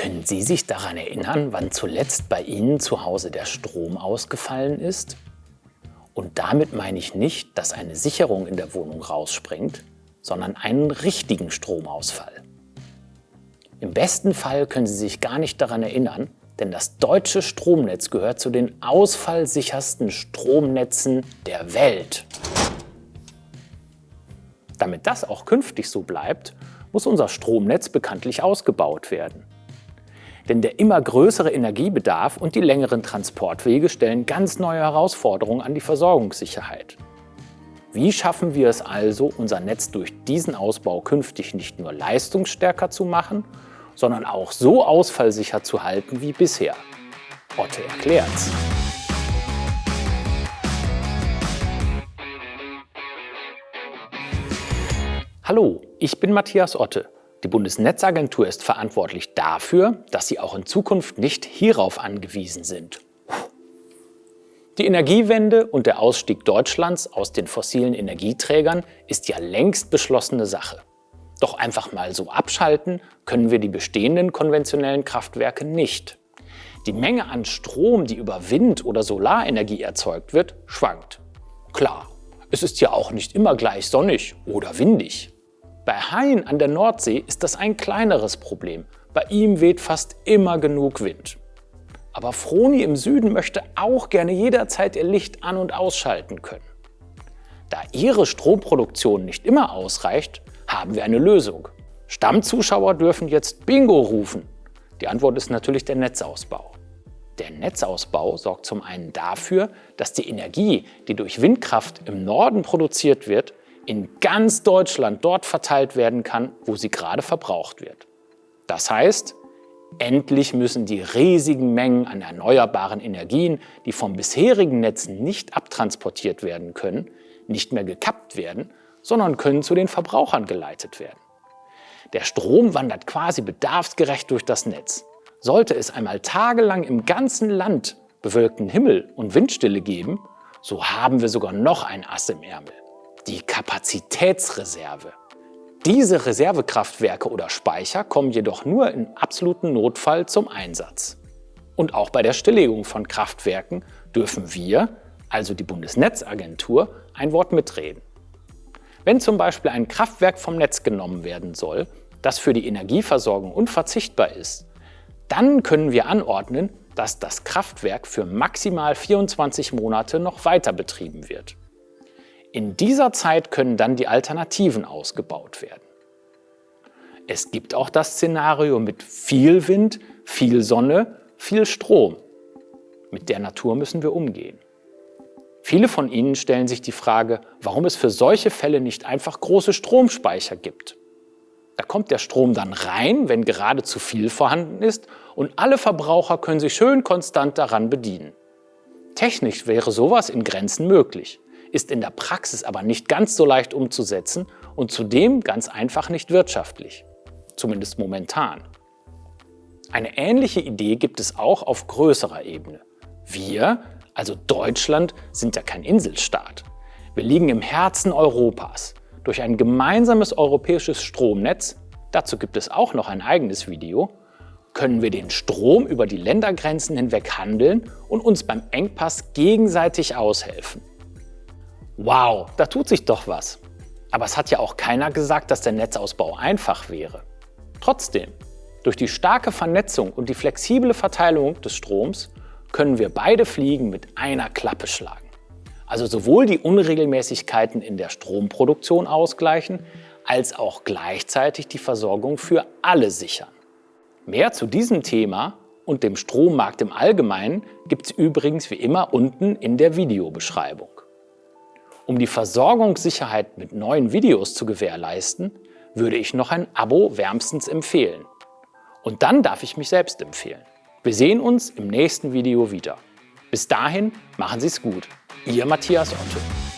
Können Sie sich daran erinnern, wann zuletzt bei Ihnen zu Hause der Strom ausgefallen ist? Und damit meine ich nicht, dass eine Sicherung in der Wohnung rausspringt, sondern einen richtigen Stromausfall. Im besten Fall können Sie sich gar nicht daran erinnern, denn das deutsche Stromnetz gehört zu den ausfallsichersten Stromnetzen der Welt. Damit das auch künftig so bleibt, muss unser Stromnetz bekanntlich ausgebaut werden. Denn der immer größere Energiebedarf und die längeren Transportwege stellen ganz neue Herausforderungen an die Versorgungssicherheit. Wie schaffen wir es also, unser Netz durch diesen Ausbau künftig nicht nur leistungsstärker zu machen, sondern auch so ausfallsicher zu halten wie bisher? Otte erklärt's. Hallo, ich bin Matthias Otte. Die Bundesnetzagentur ist verantwortlich dafür, dass Sie auch in Zukunft nicht hierauf angewiesen sind. Die Energiewende und der Ausstieg Deutschlands aus den fossilen Energieträgern ist ja längst beschlossene Sache. Doch einfach mal so abschalten können wir die bestehenden konventionellen Kraftwerke nicht. Die Menge an Strom, die über Wind- oder Solarenergie erzeugt wird, schwankt. Klar, es ist ja auch nicht immer gleich sonnig oder windig. Bei Hain an der Nordsee ist das ein kleineres Problem. Bei ihm weht fast immer genug Wind. Aber Froni im Süden möchte auch gerne jederzeit ihr Licht an- und ausschalten können. Da ihre Stromproduktion nicht immer ausreicht, haben wir eine Lösung. Stammzuschauer dürfen jetzt Bingo rufen. Die Antwort ist natürlich der Netzausbau. Der Netzausbau sorgt zum einen dafür, dass die Energie, die durch Windkraft im Norden produziert wird, in ganz Deutschland dort verteilt werden kann, wo sie gerade verbraucht wird. Das heißt, endlich müssen die riesigen Mengen an erneuerbaren Energien, die vom bisherigen Netz nicht abtransportiert werden können, nicht mehr gekappt werden, sondern können zu den Verbrauchern geleitet werden. Der Strom wandert quasi bedarfsgerecht durch das Netz. Sollte es einmal tagelang im ganzen Land bewölkten Himmel und Windstille geben, so haben wir sogar noch ein Ass im Ärmel die Kapazitätsreserve. Diese Reservekraftwerke oder Speicher kommen jedoch nur im absoluten Notfall zum Einsatz. Und auch bei der Stilllegung von Kraftwerken dürfen wir, also die Bundesnetzagentur, ein Wort mitreden. Wenn zum Beispiel ein Kraftwerk vom Netz genommen werden soll, das für die Energieversorgung unverzichtbar ist, dann können wir anordnen, dass das Kraftwerk für maximal 24 Monate noch weiter betrieben wird. In dieser Zeit können dann die Alternativen ausgebaut werden. Es gibt auch das Szenario mit viel Wind, viel Sonne, viel Strom. Mit der Natur müssen wir umgehen. Viele von Ihnen stellen sich die Frage, warum es für solche Fälle nicht einfach große Stromspeicher gibt. Da kommt der Strom dann rein, wenn gerade zu viel vorhanden ist und alle Verbraucher können sich schön konstant daran bedienen. Technisch wäre sowas in Grenzen möglich ist in der Praxis aber nicht ganz so leicht umzusetzen und zudem ganz einfach nicht wirtschaftlich. Zumindest momentan. Eine ähnliche Idee gibt es auch auf größerer Ebene. Wir, also Deutschland, sind ja kein Inselstaat. Wir liegen im Herzen Europas. Durch ein gemeinsames europäisches Stromnetz, dazu gibt es auch noch ein eigenes Video, können wir den Strom über die Ländergrenzen hinweg handeln und uns beim Engpass gegenseitig aushelfen. Wow, da tut sich doch was. Aber es hat ja auch keiner gesagt, dass der Netzausbau einfach wäre. Trotzdem, durch die starke Vernetzung und die flexible Verteilung des Stroms können wir beide Fliegen mit einer Klappe schlagen. Also sowohl die Unregelmäßigkeiten in der Stromproduktion ausgleichen, als auch gleichzeitig die Versorgung für alle sichern. Mehr zu diesem Thema und dem Strommarkt im Allgemeinen gibt es übrigens wie immer unten in der Videobeschreibung. Um die Versorgungssicherheit mit neuen Videos zu gewährleisten, würde ich noch ein Abo wärmstens empfehlen. Und dann darf ich mich selbst empfehlen. Wir sehen uns im nächsten Video wieder. Bis dahin, machen Sie es gut. Ihr Matthias Otto.